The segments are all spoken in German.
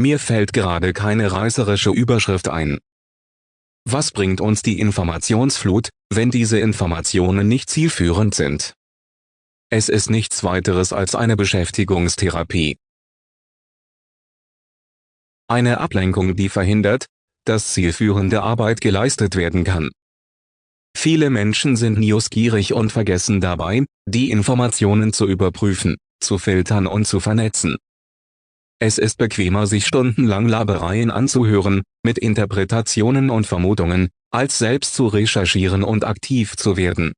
Mir fällt gerade keine reißerische Überschrift ein. Was bringt uns die Informationsflut, wenn diese Informationen nicht zielführend sind? Es ist nichts weiteres als eine Beschäftigungstherapie. Eine Ablenkung die verhindert, dass zielführende Arbeit geleistet werden kann. Viele Menschen sind newsgierig und vergessen dabei, die Informationen zu überprüfen, zu filtern und zu vernetzen. Es ist bequemer sich stundenlang Labereien anzuhören, mit Interpretationen und Vermutungen, als selbst zu recherchieren und aktiv zu werden.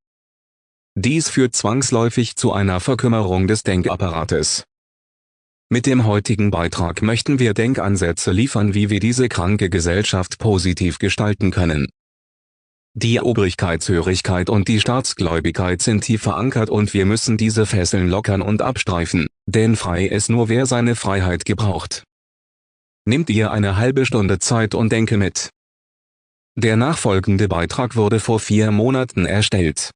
Dies führt zwangsläufig zu einer Verkümmerung des Denkapparates. Mit dem heutigen Beitrag möchten wir Denkansätze liefern wie wir diese kranke Gesellschaft positiv gestalten können. Die Obrigkeitshörigkeit und die Staatsgläubigkeit sind tief verankert und wir müssen diese Fesseln lockern und abstreifen, denn frei ist nur wer seine Freiheit gebraucht. Nimmt ihr eine halbe Stunde Zeit und denke mit. Der nachfolgende Beitrag wurde vor vier Monaten erstellt.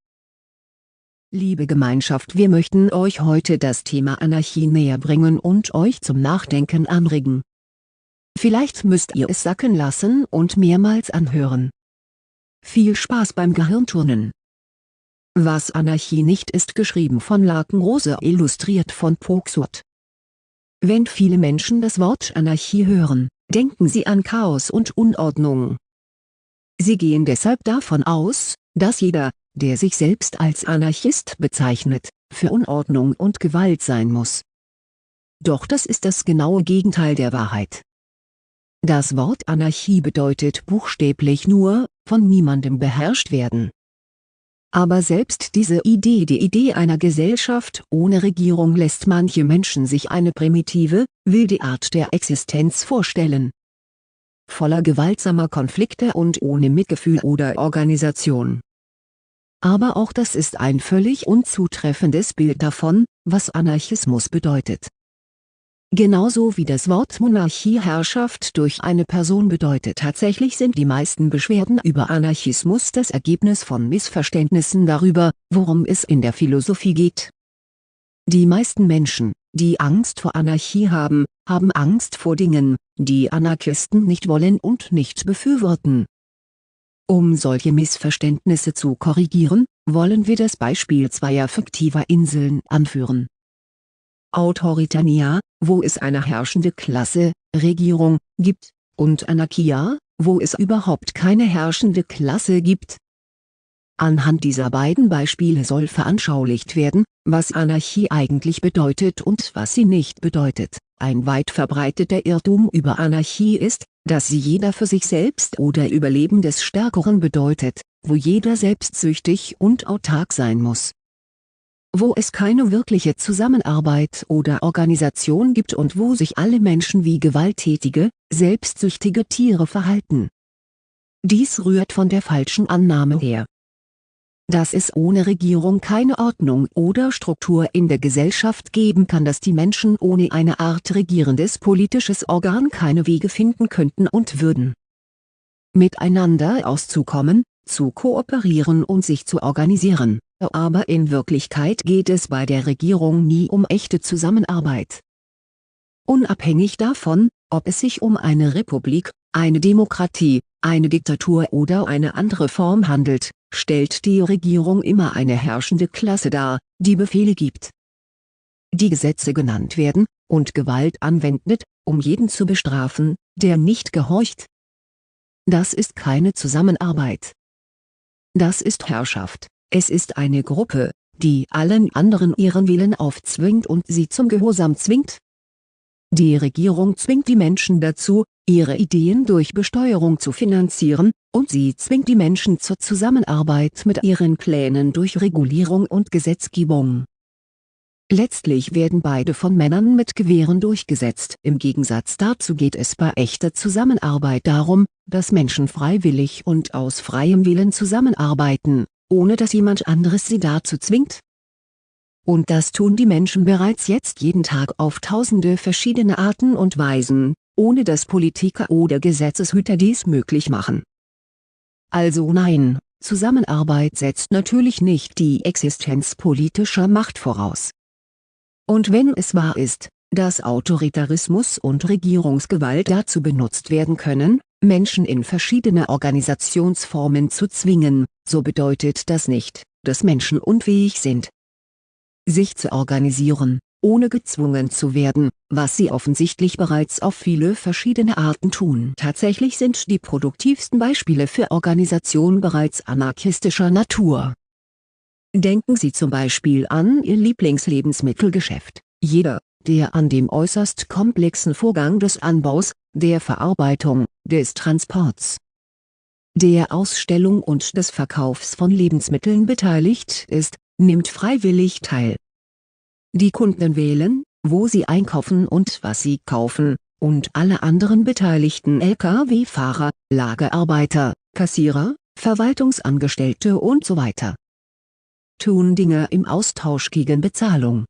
Liebe Gemeinschaft wir möchten euch heute das Thema Anarchie näher bringen und euch zum Nachdenken anregen. Vielleicht müsst ihr es sacken lassen und mehrmals anhören. Viel Spaß beim Gehirnturnen. Was Anarchie nicht ist geschrieben von Lakenrose illustriert von Poxurt. Wenn viele Menschen das Wort Anarchie hören, denken sie an Chaos und Unordnung. Sie gehen deshalb davon aus, dass jeder, der sich selbst als Anarchist bezeichnet, für Unordnung und Gewalt sein muss. Doch das ist das genaue Gegenteil der Wahrheit. Das Wort Anarchie bedeutet buchstäblich nur, von niemandem beherrscht werden. Aber selbst diese Idee die Idee einer Gesellschaft ohne Regierung lässt manche Menschen sich eine primitive, wilde Art der Existenz vorstellen. Voller gewaltsamer Konflikte und ohne Mitgefühl oder Organisation aber auch das ist ein völlig unzutreffendes Bild davon, was Anarchismus bedeutet. Genauso wie das Wort Monarchie Herrschaft durch eine Person bedeutet tatsächlich sind die meisten Beschwerden über Anarchismus das Ergebnis von Missverständnissen darüber, worum es in der Philosophie geht. Die meisten Menschen, die Angst vor Anarchie haben, haben Angst vor Dingen, die Anarchisten nicht wollen und nicht befürworten um solche Missverständnisse zu korrigieren, wollen wir das Beispiel zweier fiktiver Inseln anführen. Autoritania, wo es eine herrschende Klasse, Regierung, gibt, und Anarchia, wo es überhaupt keine herrschende Klasse gibt. Anhand dieser beiden Beispiele soll veranschaulicht werden, was Anarchie eigentlich bedeutet und was sie nicht bedeutet. Ein weit verbreiteter Irrtum über Anarchie ist, dass sie jeder für sich selbst oder Überleben des Stärkeren bedeutet, wo jeder selbstsüchtig und autark sein muss. Wo es keine wirkliche Zusammenarbeit oder Organisation gibt und wo sich alle Menschen wie gewalttätige, selbstsüchtige Tiere verhalten. Dies rührt von der falschen Annahme her dass es ohne Regierung keine Ordnung oder Struktur in der Gesellschaft geben kann dass die Menschen ohne eine Art regierendes politisches Organ keine Wege finden könnten und würden. Miteinander auszukommen, zu kooperieren und sich zu organisieren, aber in Wirklichkeit geht es bei der Regierung nie um echte Zusammenarbeit. Unabhängig davon, ob es sich um eine Republik, eine Demokratie, eine Diktatur oder eine andere Form handelt, stellt die Regierung immer eine herrschende Klasse dar, die Befehle gibt. Die Gesetze genannt werden, und Gewalt anwendet, um jeden zu bestrafen, der nicht gehorcht. Das ist keine Zusammenarbeit. Das ist Herrschaft, es ist eine Gruppe, die allen anderen ihren Willen aufzwingt und sie zum Gehorsam zwingt. Die Regierung zwingt die Menschen dazu, ihre Ideen durch Besteuerung zu finanzieren, und sie zwingt die Menschen zur Zusammenarbeit mit ihren Plänen durch Regulierung und Gesetzgebung. Letztlich werden beide von Männern mit Gewehren durchgesetzt. Im Gegensatz dazu geht es bei echter Zusammenarbeit darum, dass Menschen freiwillig und aus freiem Willen zusammenarbeiten, ohne dass jemand anderes sie dazu zwingt. Und das tun die Menschen bereits jetzt jeden Tag auf tausende verschiedene Arten und Weisen, ohne dass Politiker oder Gesetzeshüter dies möglich machen. Also nein, Zusammenarbeit setzt natürlich nicht die Existenz politischer Macht voraus. Und wenn es wahr ist, dass Autoritarismus und Regierungsgewalt dazu benutzt werden können, Menschen in verschiedene Organisationsformen zu zwingen, so bedeutet das nicht, dass Menschen unfähig sind, sich zu organisieren, ohne gezwungen zu werden, was sie offensichtlich bereits auf viele verschiedene Arten tun. Tatsächlich sind die produktivsten Beispiele für Organisation bereits anarchistischer Natur. Denken Sie zum Beispiel an Ihr Lieblingslebensmittelgeschäft. Jeder, der an dem äußerst komplexen Vorgang des Anbaus, der Verarbeitung, des Transports, der Ausstellung und des Verkaufs von Lebensmitteln beteiligt ist, nimmt freiwillig teil. Die Kunden wählen, wo sie einkaufen und was sie kaufen, und alle anderen beteiligten Lkw-Fahrer, Lagerarbeiter, Kassierer, Verwaltungsangestellte und so weiter tun Dinge im Austausch gegen Bezahlung.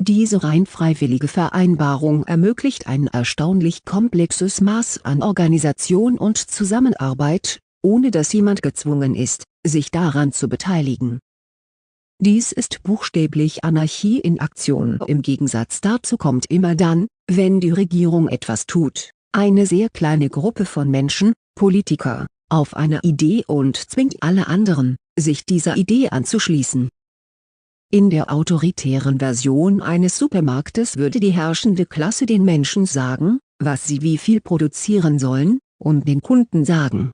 Diese rein freiwillige Vereinbarung ermöglicht ein erstaunlich komplexes Maß an Organisation und Zusammenarbeit, ohne dass jemand gezwungen ist, sich daran zu beteiligen dies ist buchstäblich Anarchie in Aktion. Im Gegensatz dazu kommt immer dann, wenn die Regierung etwas tut, eine sehr kleine Gruppe von Menschen, Politiker, auf eine Idee und zwingt alle anderen, sich dieser Idee anzuschließen. In der autoritären Version eines Supermarktes würde die herrschende Klasse den Menschen sagen, was sie wie viel produzieren sollen, und den Kunden sagen,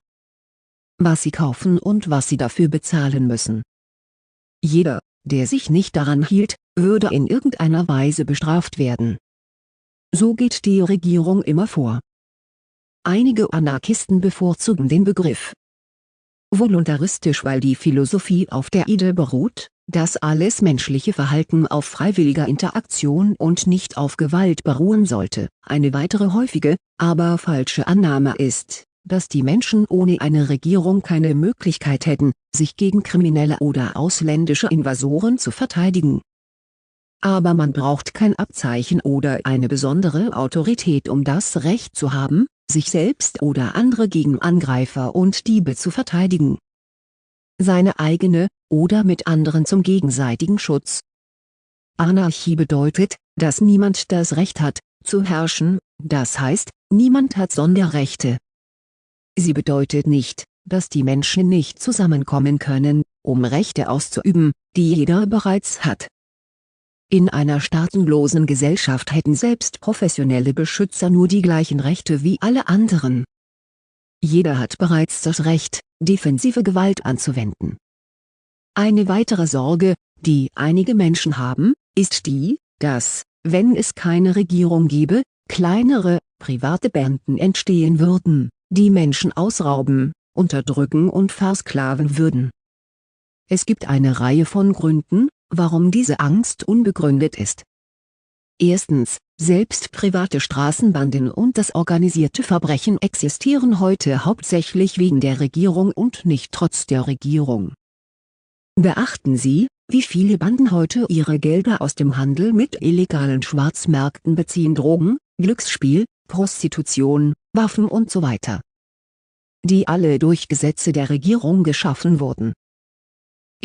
was sie kaufen und was sie dafür bezahlen müssen. Jeder, der sich nicht daran hielt, würde in irgendeiner Weise bestraft werden. So geht die Regierung immer vor. Einige Anarchisten bevorzugen den Begriff voluntaristisch weil die Philosophie auf der Idee beruht, dass alles menschliche Verhalten auf freiwilliger Interaktion und nicht auf Gewalt beruhen sollte. Eine weitere häufige, aber falsche Annahme ist, dass die Menschen ohne eine Regierung keine Möglichkeit hätten, sich gegen kriminelle oder ausländische Invasoren zu verteidigen. Aber man braucht kein Abzeichen oder eine besondere Autorität um das Recht zu haben, sich selbst oder andere gegen Angreifer und Diebe zu verteidigen. Seine eigene, oder mit anderen zum gegenseitigen Schutz. Anarchie bedeutet, dass niemand das Recht hat, zu herrschen, das heißt, niemand hat Sonderrechte. Sie bedeutet nicht, dass die Menschen nicht zusammenkommen können, um Rechte auszuüben, die jeder bereits hat. In einer staatenlosen Gesellschaft hätten selbst professionelle Beschützer nur die gleichen Rechte wie alle anderen. Jeder hat bereits das Recht, defensive Gewalt anzuwenden. Eine weitere Sorge, die einige Menschen haben, ist die, dass, wenn es keine Regierung gäbe, kleinere, private Banden entstehen würden die Menschen ausrauben, unterdrücken und versklaven würden. Es gibt eine Reihe von Gründen, warum diese Angst unbegründet ist. Erstens, selbst private Straßenbanden und das organisierte Verbrechen existieren heute hauptsächlich wegen der Regierung und nicht trotz der Regierung. Beachten Sie, wie viele Banden heute ihre Gelder aus dem Handel mit illegalen Schwarzmärkten beziehen Drogen, Glücksspiel, Prostitution, Waffen und so weiter. Die alle durch Gesetze der Regierung geschaffen wurden.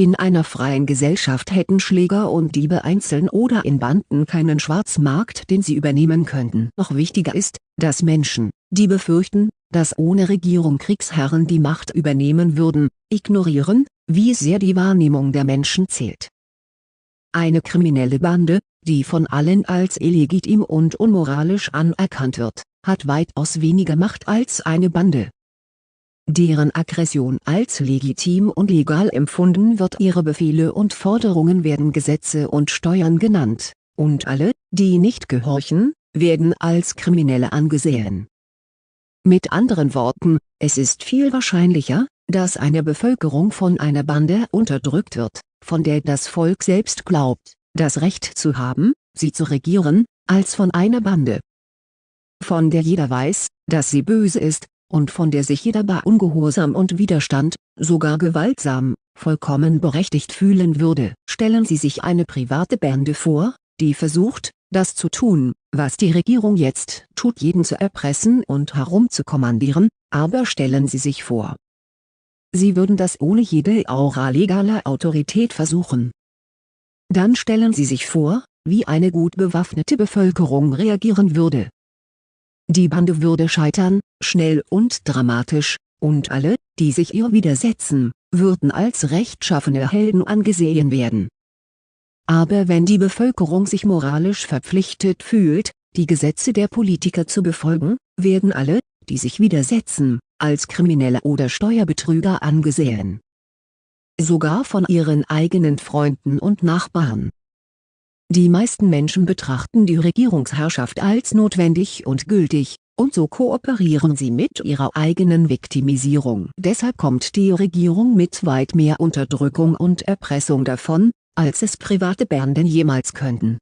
In einer freien Gesellschaft hätten Schläger und Diebe einzeln oder in Banden keinen Schwarzmarkt den sie übernehmen könnten. Noch wichtiger ist, dass Menschen, die befürchten, dass ohne Regierung Kriegsherren die Macht übernehmen würden, ignorieren, wie sehr die Wahrnehmung der Menschen zählt. Eine kriminelle Bande, die von allen als illegitim und unmoralisch anerkannt wird, hat weitaus weniger Macht als eine Bande. Deren Aggression als legitim und legal empfunden wird ihre Befehle und Forderungen werden Gesetze und Steuern genannt, und alle, die nicht gehorchen, werden als Kriminelle angesehen. Mit anderen Worten, es ist viel wahrscheinlicher, dass eine Bevölkerung von einer Bande unterdrückt wird, von der das Volk selbst glaubt, das Recht zu haben, sie zu regieren, als von einer Bande, von der jeder weiß, dass sie böse ist, und von der sich jeder bei Ungehorsam und Widerstand, sogar gewaltsam, vollkommen berechtigt fühlen würde. Stellen Sie sich eine private Bande vor, die versucht, das zu tun, was die Regierung jetzt tut jeden zu erpressen und herumzukommandieren, aber stellen Sie sich vor. Sie würden das ohne jede Aura legaler Autorität versuchen. Dann stellen Sie sich vor, wie eine gut bewaffnete Bevölkerung reagieren würde. Die Bande würde scheitern, schnell und dramatisch, und alle, die sich ihr widersetzen, würden als rechtschaffene Helden angesehen werden. Aber wenn die Bevölkerung sich moralisch verpflichtet fühlt, die Gesetze der Politiker zu befolgen, werden alle, die sich widersetzen, als Kriminelle oder Steuerbetrüger angesehen. Sogar von ihren eigenen Freunden und Nachbarn. Die meisten Menschen betrachten die Regierungsherrschaft als notwendig und gültig, und so kooperieren sie mit ihrer eigenen Viktimisierung. Deshalb kommt die Regierung mit weit mehr Unterdrückung und Erpressung davon, als es private Banden jemals könnten.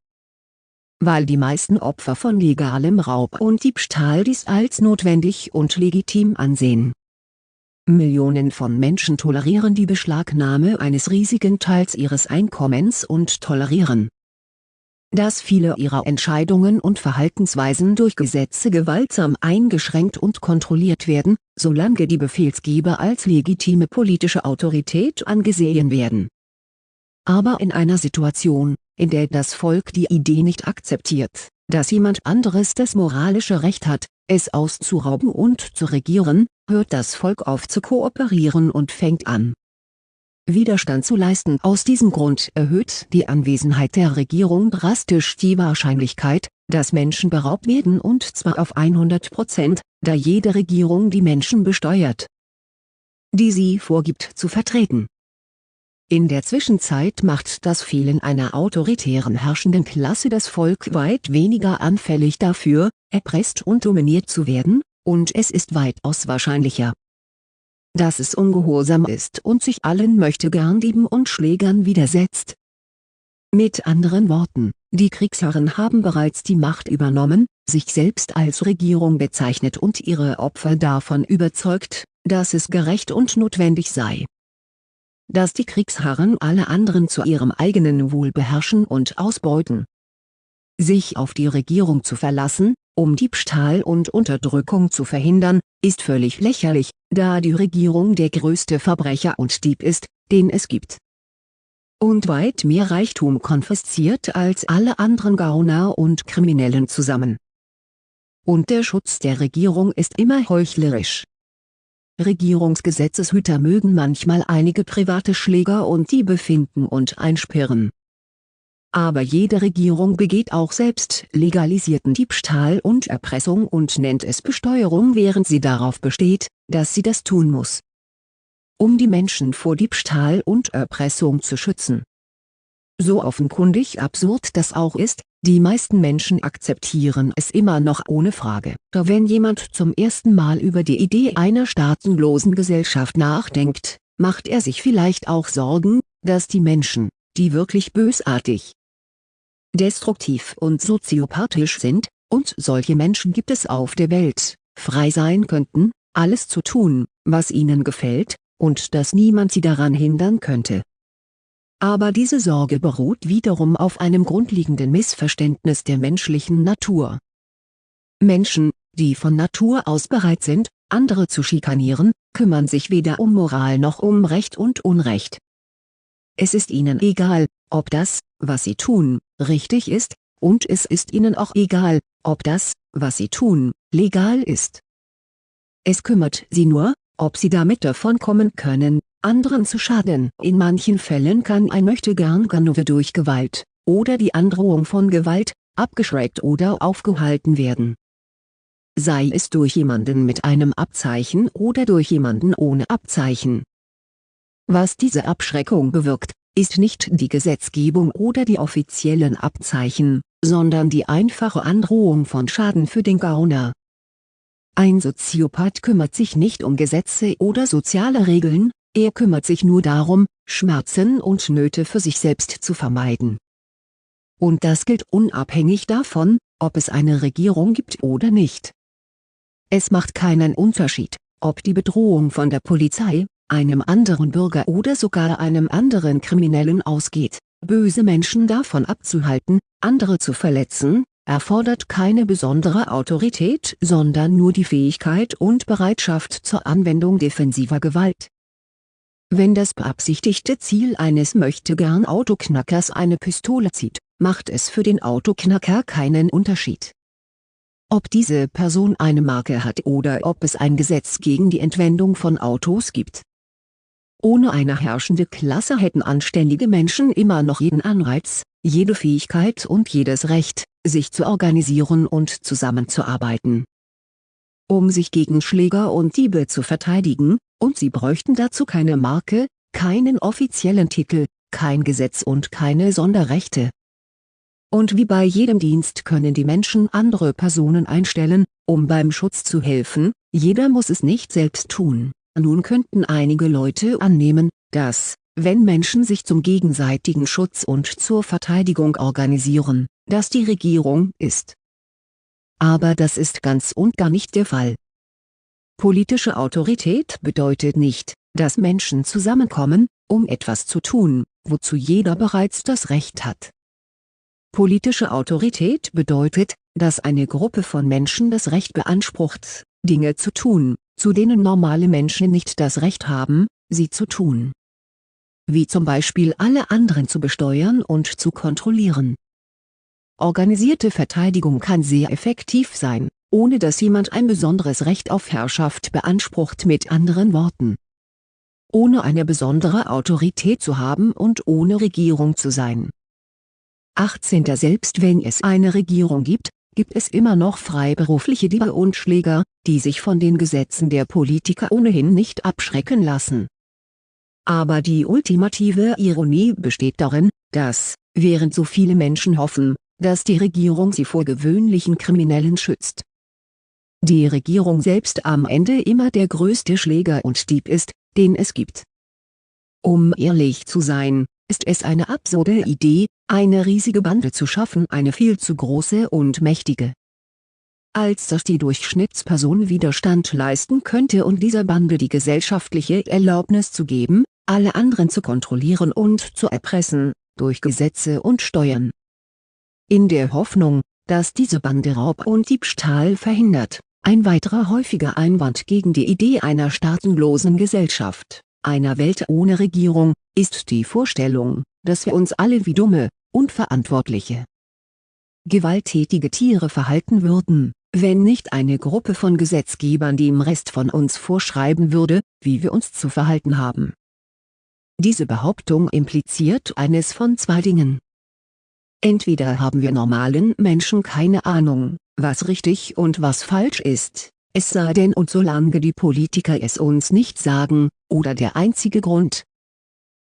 Weil die meisten Opfer von legalem Raub und Diebstahl dies als notwendig und legitim ansehen. Millionen von Menschen tolerieren die Beschlagnahme eines riesigen Teils ihres Einkommens und tolerieren, dass viele ihrer Entscheidungen und Verhaltensweisen durch Gesetze gewaltsam eingeschränkt und kontrolliert werden, solange die Befehlsgeber als legitime politische Autorität angesehen werden. Aber in einer Situation, in der das Volk die Idee nicht akzeptiert, dass jemand anderes das moralische Recht hat, es auszurauben und zu regieren, hört das Volk auf zu kooperieren und fängt an, Widerstand zu leisten. Aus diesem Grund erhöht die Anwesenheit der Regierung drastisch die Wahrscheinlichkeit, dass Menschen beraubt werden und zwar auf 100 Prozent, da jede Regierung die Menschen besteuert, die sie vorgibt zu vertreten. In der Zwischenzeit macht das Fehlen einer autoritären herrschenden Klasse das Volk weit weniger anfällig dafür, erpresst und dominiert zu werden, und es ist weitaus wahrscheinlicher, dass es ungehorsam ist und sich allen Möchtegern-Dieben und Schlägern widersetzt. Mit anderen Worten, die Kriegsherren haben bereits die Macht übernommen, sich selbst als Regierung bezeichnet und ihre Opfer davon überzeugt, dass es gerecht und notwendig sei. Dass die Kriegsherren alle anderen zu ihrem eigenen Wohl beherrschen und ausbeuten. Sich auf die Regierung zu verlassen, um Diebstahl und Unterdrückung zu verhindern, ist völlig lächerlich, da die Regierung der größte Verbrecher und Dieb ist, den es gibt. Und weit mehr Reichtum konfisziert als alle anderen Gauner und Kriminellen zusammen. Und der Schutz der Regierung ist immer heuchlerisch. Regierungsgesetzeshüter mögen manchmal einige private Schläger und Diebe finden und einsperren aber jede Regierung begeht auch selbst legalisierten Diebstahl und Erpressung und nennt es Besteuerung während sie darauf besteht, dass sie das tun muss. Um die Menschen vor Diebstahl und Erpressung zu schützen. So offenkundig absurd das auch ist, die meisten Menschen akzeptieren es immer noch ohne Frage. Doch wenn jemand zum ersten Mal über die Idee einer staatenlosen Gesellschaft nachdenkt, macht er sich vielleicht auch Sorgen, dass die Menschen, die wirklich bösartig, destruktiv und soziopathisch sind, und solche Menschen gibt es auf der Welt, frei sein könnten, alles zu tun, was ihnen gefällt, und dass niemand sie daran hindern könnte. Aber diese Sorge beruht wiederum auf einem grundlegenden Missverständnis der menschlichen Natur. Menschen, die von Natur aus bereit sind, andere zu schikanieren, kümmern sich weder um Moral noch um Recht und Unrecht. Es ist ihnen egal, ob das, was sie tun, richtig ist, und es ist ihnen auch egal, ob das, was sie tun, legal ist. Es kümmert sie nur, ob sie damit davon kommen können, anderen zu schaden. In manchen Fällen kann ein Möchtegern-Ganove durch Gewalt, oder die Androhung von Gewalt, abgeschreckt oder aufgehalten werden. Sei es durch jemanden mit einem Abzeichen oder durch jemanden ohne Abzeichen. Was diese Abschreckung bewirkt, ist nicht die Gesetzgebung oder die offiziellen Abzeichen, sondern die einfache Androhung von Schaden für den Gauner. Ein Soziopath kümmert sich nicht um Gesetze oder soziale Regeln, er kümmert sich nur darum, Schmerzen und Nöte für sich selbst zu vermeiden. Und das gilt unabhängig davon, ob es eine Regierung gibt oder nicht. Es macht keinen Unterschied, ob die Bedrohung von der Polizei, einem anderen Bürger oder sogar einem anderen Kriminellen ausgeht, böse Menschen davon abzuhalten, andere zu verletzen, erfordert keine besondere Autorität sondern nur die Fähigkeit und Bereitschaft zur Anwendung defensiver Gewalt wenn das beabsichtigte Ziel eines Möchtegern-Autoknackers eine Pistole zieht, macht es für den Autoknacker keinen Unterschied. Ob diese Person eine Marke hat oder ob es ein Gesetz gegen die Entwendung von Autos gibt. Ohne eine herrschende Klasse hätten anständige Menschen immer noch jeden Anreiz, jede Fähigkeit und jedes Recht, sich zu organisieren und zusammenzuarbeiten. Um sich gegen Schläger und Diebe zu verteidigen, und sie bräuchten dazu keine Marke, keinen offiziellen Titel, kein Gesetz und keine Sonderrechte. Und wie bei jedem Dienst können die Menschen andere Personen einstellen, um beim Schutz zu helfen, jeder muss es nicht selbst tun. Nun könnten einige Leute annehmen, dass, wenn Menschen sich zum gegenseitigen Schutz und zur Verteidigung organisieren, dass die Regierung ist. Aber das ist ganz und gar nicht der Fall. Politische Autorität bedeutet nicht, dass Menschen zusammenkommen, um etwas zu tun, wozu jeder bereits das Recht hat. Politische Autorität bedeutet, dass eine Gruppe von Menschen das Recht beansprucht, Dinge zu tun, zu denen normale Menschen nicht das Recht haben, sie zu tun. Wie zum Beispiel alle anderen zu besteuern und zu kontrollieren. Organisierte Verteidigung kann sehr effektiv sein, ohne dass jemand ein besonderes Recht auf Herrschaft beansprucht mit anderen Worten. Ohne eine besondere Autorität zu haben und ohne Regierung zu sein. 18. Selbst wenn es eine Regierung gibt, gibt es immer noch freiberufliche Diebe und Schläger, die sich von den Gesetzen der Politiker ohnehin nicht abschrecken lassen. Aber die ultimative Ironie besteht darin, dass, während so viele Menschen hoffen, dass die Regierung sie vor gewöhnlichen Kriminellen schützt, die Regierung selbst am Ende immer der größte Schläger und Dieb ist, den es gibt. Um ehrlich zu sein, ist es eine absurde Idee, eine riesige Bande zu schaffen eine viel zu große und mächtige. Als dass die Durchschnittsperson Widerstand leisten könnte und dieser Bande die gesellschaftliche Erlaubnis zu geben, alle anderen zu kontrollieren und zu erpressen, durch Gesetze und Steuern. In der Hoffnung, dass diese Bande Raub und Diebstahl verhindert ein weiterer häufiger Einwand gegen die Idee einer staatenlosen Gesellschaft, einer Welt ohne Regierung, ist die Vorstellung, dass wir uns alle wie dumme, unverantwortliche, gewalttätige Tiere verhalten würden, wenn nicht eine Gruppe von Gesetzgebern dem Rest von uns vorschreiben würde, wie wir uns zu verhalten haben. Diese Behauptung impliziert eines von zwei Dingen. Entweder haben wir normalen Menschen keine Ahnung, was richtig und was falsch ist, es sei denn und solange die Politiker es uns nicht sagen, oder der einzige Grund,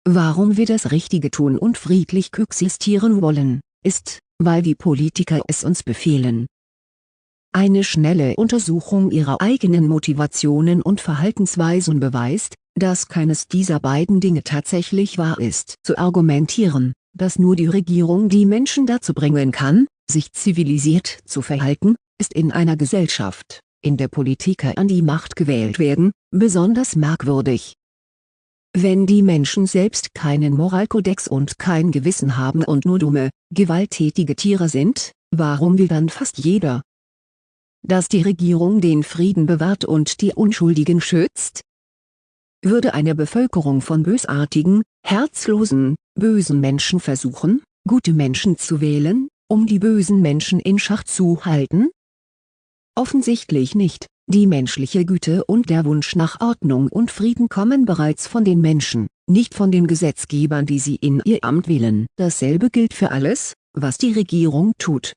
warum wir das Richtige tun und friedlich koexistieren wollen, ist, weil die Politiker es uns befehlen. Eine schnelle Untersuchung ihrer eigenen Motivationen und Verhaltensweisen beweist, dass keines dieser beiden Dinge tatsächlich wahr ist. Zu argumentieren, dass nur die Regierung die Menschen dazu bringen kann, sich zivilisiert zu verhalten, ist in einer Gesellschaft, in der Politiker an die Macht gewählt werden, besonders merkwürdig. Wenn die Menschen selbst keinen Moralkodex und kein Gewissen haben und nur dumme, gewalttätige Tiere sind, warum will dann fast jeder, dass die Regierung den Frieden bewahrt und die Unschuldigen schützt? Würde eine Bevölkerung von bösartigen, herzlosen, bösen Menschen versuchen, gute Menschen zu wählen, um die bösen Menschen in Schach zu halten? Offensichtlich nicht, die menschliche Güte und der Wunsch nach Ordnung und Frieden kommen bereits von den Menschen, nicht von den Gesetzgebern die sie in ihr Amt wählen. Dasselbe gilt für alles, was die Regierung tut.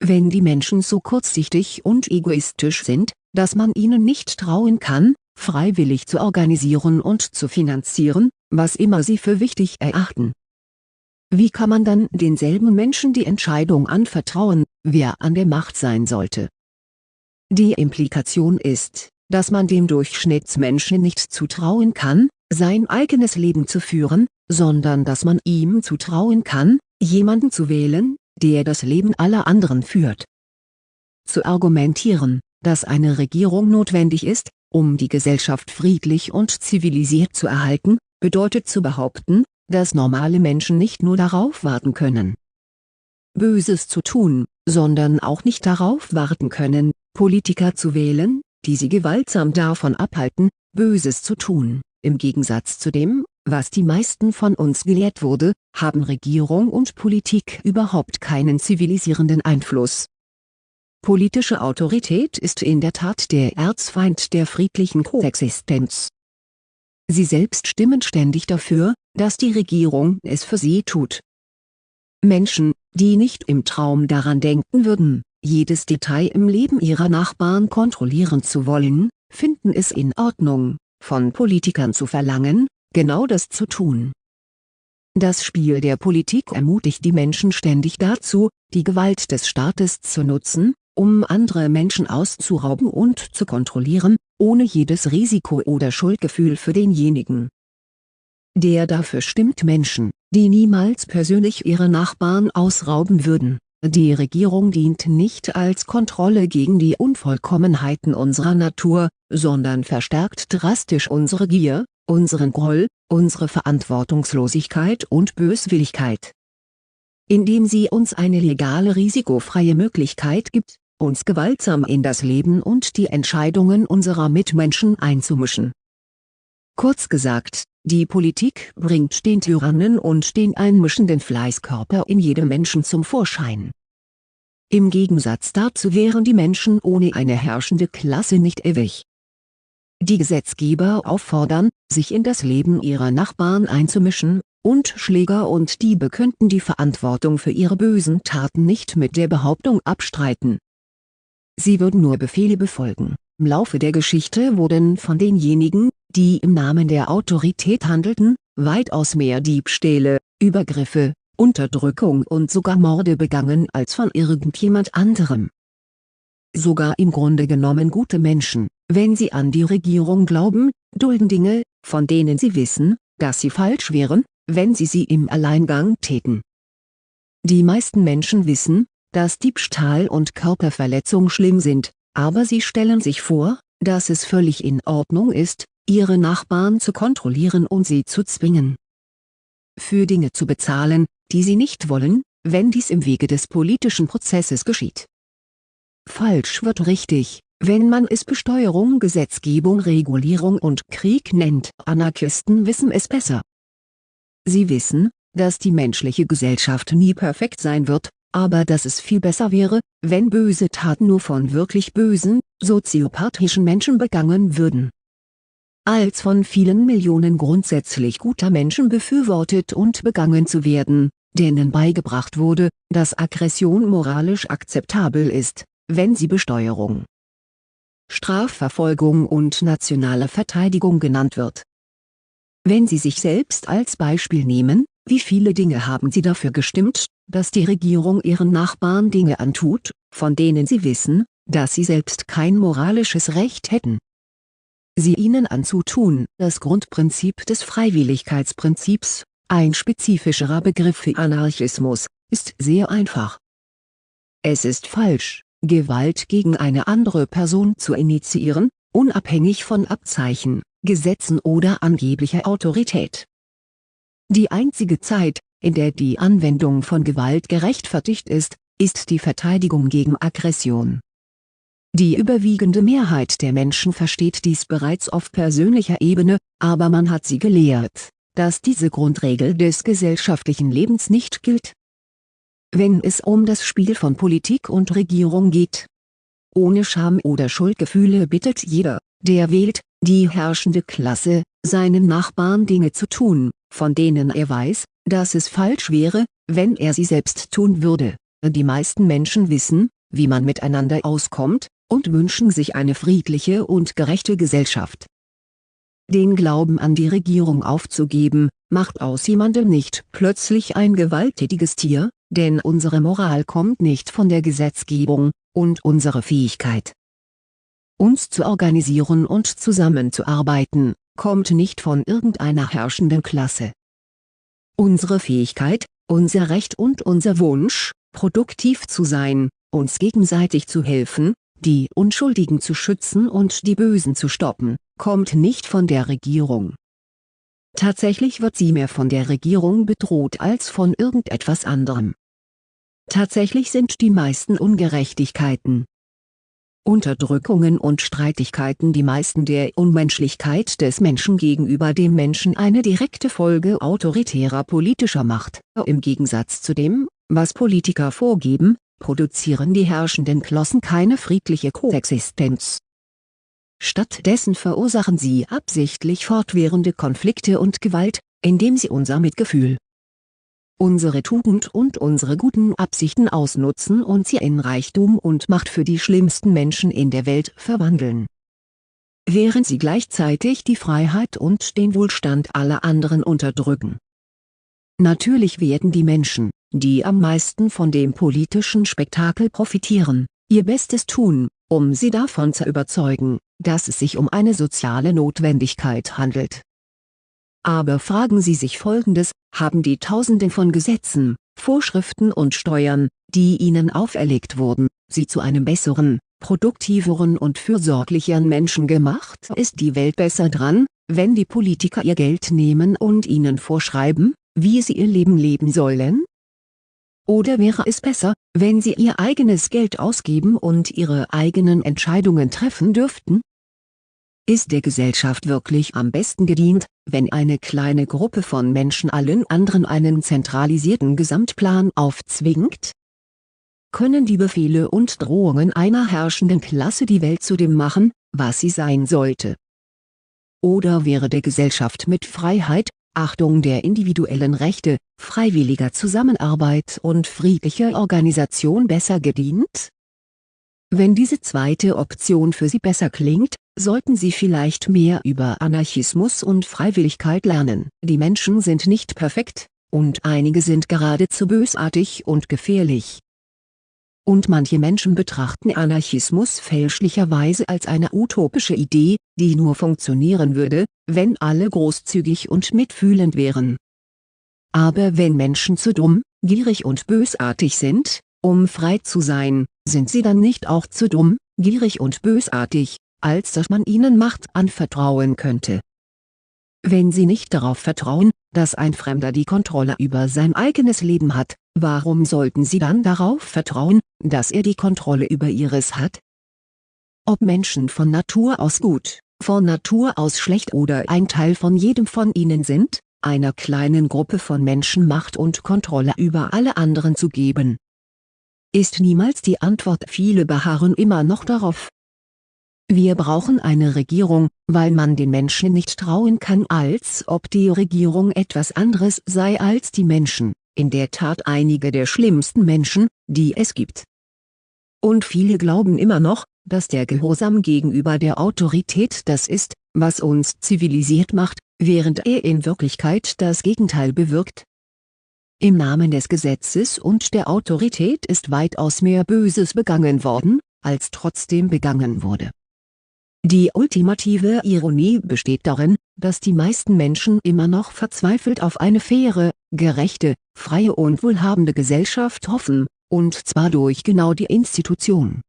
Wenn die Menschen so kurzsichtig und egoistisch sind, dass man ihnen nicht trauen kann, freiwillig zu organisieren und zu finanzieren, was immer sie für wichtig erachten, wie kann man dann denselben Menschen die Entscheidung anvertrauen, wer an der Macht sein sollte? Die Implikation ist, dass man dem Durchschnittsmenschen nicht zutrauen kann, sein eigenes Leben zu führen, sondern dass man ihm zutrauen kann, jemanden zu wählen, der das Leben aller anderen führt. Zu argumentieren, dass eine Regierung notwendig ist, um die Gesellschaft friedlich und zivilisiert zu erhalten, bedeutet zu behaupten, dass normale Menschen nicht nur darauf warten können, Böses zu tun, sondern auch nicht darauf warten können, Politiker zu wählen, die sie gewaltsam davon abhalten, Böses zu tun Im Gegensatz zu dem, was die meisten von uns gelehrt wurde, haben Regierung und Politik überhaupt keinen zivilisierenden Einfluss. Politische Autorität ist in der Tat der Erzfeind der friedlichen Koexistenz. Sie selbst stimmen ständig dafür, dass die Regierung es für sie tut. Menschen, die nicht im Traum daran denken würden, jedes Detail im Leben ihrer Nachbarn kontrollieren zu wollen, finden es in Ordnung, von Politikern zu verlangen, genau das zu tun. Das Spiel der Politik ermutigt die Menschen ständig dazu, die Gewalt des Staates zu nutzen, um andere Menschen auszurauben und zu kontrollieren, ohne jedes Risiko oder Schuldgefühl für denjenigen. Der dafür stimmt Menschen, die niemals persönlich ihre Nachbarn ausrauben würden. Die Regierung dient nicht als Kontrolle gegen die Unvollkommenheiten unserer Natur, sondern verstärkt drastisch unsere Gier, unseren Groll, unsere Verantwortungslosigkeit und Böswilligkeit. Indem sie uns eine legale risikofreie Möglichkeit gibt, uns gewaltsam in das Leben und die Entscheidungen unserer Mitmenschen einzumischen. Kurz gesagt, die Politik bringt den Tyrannen und den einmischenden Fleißkörper in jedem Menschen zum Vorschein. Im Gegensatz dazu wären die Menschen ohne eine herrschende Klasse nicht ewig die Gesetzgeber auffordern, sich in das Leben ihrer Nachbarn einzumischen, und Schläger und Diebe könnten die Verantwortung für ihre bösen Taten nicht mit der Behauptung abstreiten. Sie würden nur Befehle befolgen. Im Laufe der Geschichte wurden von denjenigen, die im Namen der Autorität handelten, weitaus mehr Diebstähle, Übergriffe, Unterdrückung und sogar Morde begangen als von irgendjemand anderem. Sogar im Grunde genommen gute Menschen, wenn sie an die Regierung glauben, dulden Dinge, von denen sie wissen, dass sie falsch wären, wenn sie sie im Alleingang täten. Die meisten Menschen wissen, dass Diebstahl und Körperverletzung schlimm sind, aber sie stellen sich vor, dass es völlig in Ordnung ist, ihre Nachbarn zu kontrollieren und sie zu zwingen. Für Dinge zu bezahlen, die sie nicht wollen, wenn dies im Wege des politischen Prozesses geschieht. Falsch wird richtig, wenn man es Besteuerung, Gesetzgebung, Regulierung und Krieg nennt. Anarchisten wissen es besser. Sie wissen, dass die menschliche Gesellschaft nie perfekt sein wird, aber dass es viel besser wäre, wenn böse Taten nur von wirklich bösen, soziopathischen Menschen begangen würden. Als von vielen Millionen grundsätzlich guter Menschen befürwortet und begangen zu werden, denen beigebracht wurde, dass Aggression moralisch akzeptabel ist, wenn sie Besteuerung, Strafverfolgung und nationale Verteidigung genannt wird. Wenn Sie sich selbst als Beispiel nehmen, wie viele Dinge haben Sie dafür gestimmt, dass die Regierung ihren Nachbarn Dinge antut, von denen Sie wissen, dass sie selbst kein moralisches Recht hätten? Sie ihnen anzutun. Das Grundprinzip des Freiwilligkeitsprinzips, ein spezifischerer Begriff für Anarchismus, ist sehr einfach. Es ist falsch, Gewalt gegen eine andere Person zu initiieren, unabhängig von Abzeichen, Gesetzen oder angeblicher Autorität. Die einzige Zeit, in der die Anwendung von Gewalt gerechtfertigt ist, ist die Verteidigung gegen Aggression. Die überwiegende Mehrheit der Menschen versteht dies bereits auf persönlicher Ebene, aber man hat sie gelehrt, dass diese Grundregel des gesellschaftlichen Lebens nicht gilt wenn es um das Spiel von Politik und Regierung geht. Ohne Scham oder Schuldgefühle bittet jeder, der wählt, die herrschende Klasse, seinen Nachbarn Dinge zu tun, von denen er weiß, dass es falsch wäre, wenn er sie selbst tun würde. Die meisten Menschen wissen, wie man miteinander auskommt, und wünschen sich eine friedliche und gerechte Gesellschaft. Den Glauben an die Regierung aufzugeben, macht aus jemandem nicht plötzlich ein gewalttätiges Tier, denn unsere Moral kommt nicht von der Gesetzgebung, und unsere Fähigkeit, uns zu organisieren und zusammenzuarbeiten, kommt nicht von irgendeiner herrschenden Klasse. Unsere Fähigkeit, unser Recht und unser Wunsch, produktiv zu sein, uns gegenseitig zu helfen, die Unschuldigen zu schützen und die Bösen zu stoppen, kommt nicht von der Regierung. Tatsächlich wird sie mehr von der Regierung bedroht als von irgendetwas anderem. Tatsächlich sind die meisten Ungerechtigkeiten, Unterdrückungen und Streitigkeiten die meisten der Unmenschlichkeit des Menschen gegenüber dem Menschen eine direkte Folge autoritärer politischer Macht. Im Gegensatz zu dem, was Politiker vorgeben, produzieren die herrschenden Klossen keine friedliche Koexistenz. Stattdessen verursachen sie absichtlich fortwährende Konflikte und Gewalt, indem sie unser Mitgefühl, unsere Tugend und unsere guten Absichten ausnutzen und sie in Reichtum und Macht für die schlimmsten Menschen in der Welt verwandeln. Während sie gleichzeitig die Freiheit und den Wohlstand aller anderen unterdrücken. Natürlich werden die Menschen, die am meisten von dem politischen Spektakel profitieren, ihr Bestes tun, um sie davon zu überzeugen, dass es sich um eine soziale Notwendigkeit handelt aber fragen Sie sich Folgendes, haben die Tausenden von Gesetzen, Vorschriften und Steuern, die Ihnen auferlegt wurden, Sie zu einem besseren, produktiveren und fürsorglicheren Menschen gemacht? Ist die Welt besser dran, wenn die Politiker ihr Geld nehmen und Ihnen vorschreiben, wie Sie Ihr Leben leben sollen? Oder wäre es besser, wenn Sie Ihr eigenes Geld ausgeben und Ihre eigenen Entscheidungen treffen dürften? Ist der Gesellschaft wirklich am besten gedient, wenn eine kleine Gruppe von Menschen allen anderen einen zentralisierten Gesamtplan aufzwingt? Können die Befehle und Drohungen einer herrschenden Klasse die Welt zu dem machen, was sie sein sollte? Oder wäre der Gesellschaft mit Freiheit, Achtung der individuellen Rechte, freiwilliger Zusammenarbeit und friedlicher Organisation besser gedient? Wenn diese zweite Option für Sie besser klingt, sollten Sie vielleicht mehr über Anarchismus und Freiwilligkeit lernen. Die Menschen sind nicht perfekt, und einige sind geradezu bösartig und gefährlich. Und manche Menschen betrachten Anarchismus fälschlicherweise als eine utopische Idee, die nur funktionieren würde, wenn alle großzügig und mitfühlend wären. Aber wenn Menschen zu dumm, gierig und bösartig sind, um frei zu sein, sind sie dann nicht auch zu dumm, gierig und bösartig, als dass man ihnen Macht anvertrauen könnte. Wenn sie nicht darauf vertrauen, dass ein Fremder die Kontrolle über sein eigenes Leben hat, warum sollten sie dann darauf vertrauen, dass er die Kontrolle über ihres hat? Ob Menschen von Natur aus gut, von Natur aus schlecht oder ein Teil von jedem von ihnen sind, einer kleinen Gruppe von Menschen Macht und Kontrolle über alle anderen zu geben. Ist niemals die Antwort viele beharren immer noch darauf, wir brauchen eine Regierung, weil man den Menschen nicht trauen kann als ob die Regierung etwas anderes sei als die Menschen, in der Tat einige der schlimmsten Menschen, die es gibt. Und viele glauben immer noch, dass der Gehorsam gegenüber der Autorität das ist, was uns zivilisiert macht, während er in Wirklichkeit das Gegenteil bewirkt. Im Namen des Gesetzes und der Autorität ist weitaus mehr Böses begangen worden, als trotzdem begangen wurde. Die ultimative Ironie besteht darin, dass die meisten Menschen immer noch verzweifelt auf eine faire, gerechte, freie und wohlhabende Gesellschaft hoffen, und zwar durch genau die Institution.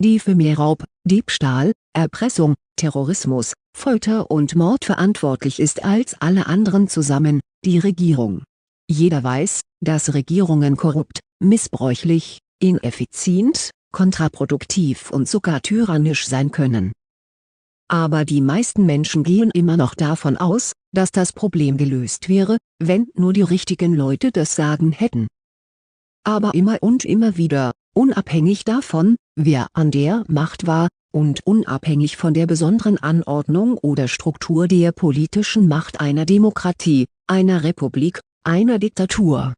Die für mehr Raub, Diebstahl, Erpressung, Terrorismus, Folter und Mord verantwortlich ist als alle anderen zusammen, die Regierung. Jeder weiß, dass Regierungen korrupt, missbräuchlich, ineffizient, kontraproduktiv und sogar tyrannisch sein können. Aber die meisten Menschen gehen immer noch davon aus, dass das Problem gelöst wäre, wenn nur die richtigen Leute das Sagen hätten. Aber immer und immer wieder, unabhängig davon, wer an der Macht war, und unabhängig von der besonderen Anordnung oder Struktur der politischen Macht einer Demokratie, einer Republik, einer Diktatur,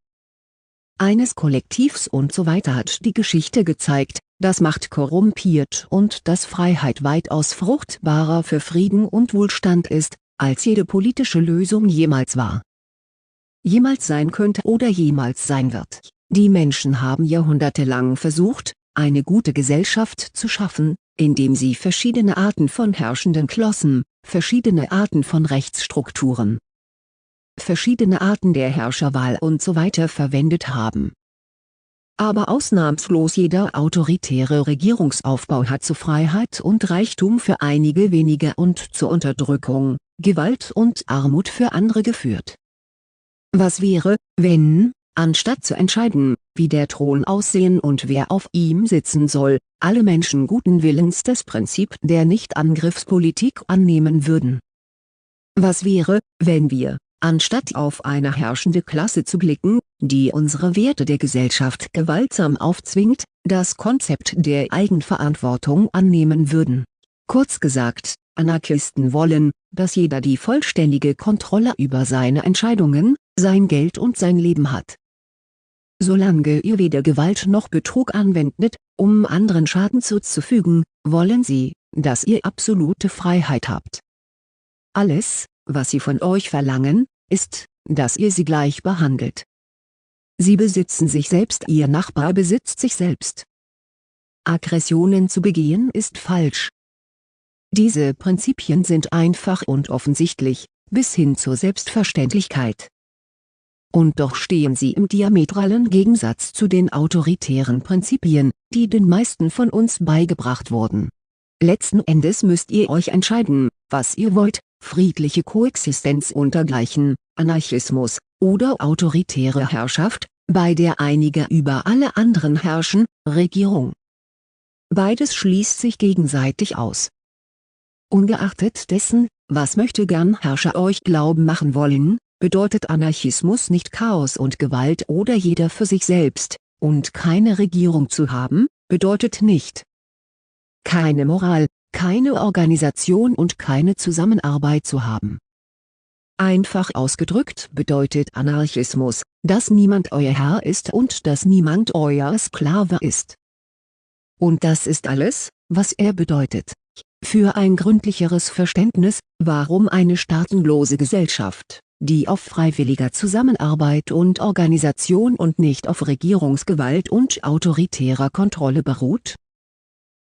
eines Kollektivs usw. So hat die Geschichte gezeigt, dass Macht korrumpiert und dass Freiheit weitaus fruchtbarer für Frieden und Wohlstand ist, als jede politische Lösung jemals war. Jemals sein könnte oder jemals sein wird. Die Menschen haben jahrhundertelang versucht, eine gute Gesellschaft zu schaffen, indem sie verschiedene Arten von herrschenden Klossen, verschiedene Arten von Rechtsstrukturen, verschiedene Arten der Herrscherwahl usw. So verwendet haben aber ausnahmslos jeder autoritäre Regierungsaufbau hat zu Freiheit und Reichtum für einige wenige und zur Unterdrückung, Gewalt und Armut für andere geführt. Was wäre, wenn, anstatt zu entscheiden, wie der Thron aussehen und wer auf ihm sitzen soll, alle Menschen guten Willens das Prinzip der Nichtangriffspolitik annehmen würden. Was wäre, wenn wir, anstatt auf eine herrschende Klasse zu blicken, die unsere Werte der Gesellschaft gewaltsam aufzwingt, das Konzept der Eigenverantwortung annehmen würden. Kurz gesagt, Anarchisten wollen, dass jeder die vollständige Kontrolle über seine Entscheidungen, sein Geld und sein Leben hat. Solange ihr weder Gewalt noch Betrug anwendet, um anderen Schaden zuzufügen, wollen sie, dass ihr absolute Freiheit habt. Alles, was sie von euch verlangen, ist, dass ihr sie gleich behandelt. Sie besitzen sich selbst Ihr Nachbar besitzt sich selbst. Aggressionen zu begehen ist falsch. Diese Prinzipien sind einfach und offensichtlich, bis hin zur Selbstverständlichkeit. Und doch stehen sie im diametralen Gegensatz zu den autoritären Prinzipien, die den meisten von uns beigebracht wurden. Letzten Endes müsst ihr euch entscheiden, was ihr wollt, friedliche Koexistenz untergleichen, Anarchismus, oder autoritäre Herrschaft, bei der einige über alle anderen herrschen, Regierung. Beides schließt sich gegenseitig aus. Ungeachtet dessen, was möchte gern Herrscher euch glauben machen wollen, bedeutet Anarchismus nicht Chaos und Gewalt oder jeder für sich selbst, und keine Regierung zu haben, bedeutet nicht keine Moral, keine Organisation und keine Zusammenarbeit zu haben. Einfach ausgedrückt bedeutet Anarchismus, dass niemand euer Herr ist und dass niemand euer Sklave ist. Und das ist alles, was er bedeutet. Für ein gründlicheres Verständnis, warum eine staatenlose Gesellschaft, die auf freiwilliger Zusammenarbeit und Organisation und nicht auf Regierungsgewalt und autoritärer Kontrolle beruht?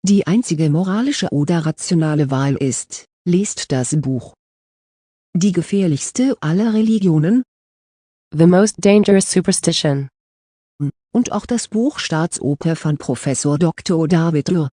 Die einzige moralische oder rationale Wahl ist, lest das Buch die gefährlichste aller Religionen? The most dangerous superstition. Und auch das Buch Staatsoper von Professor Dr. David Lur.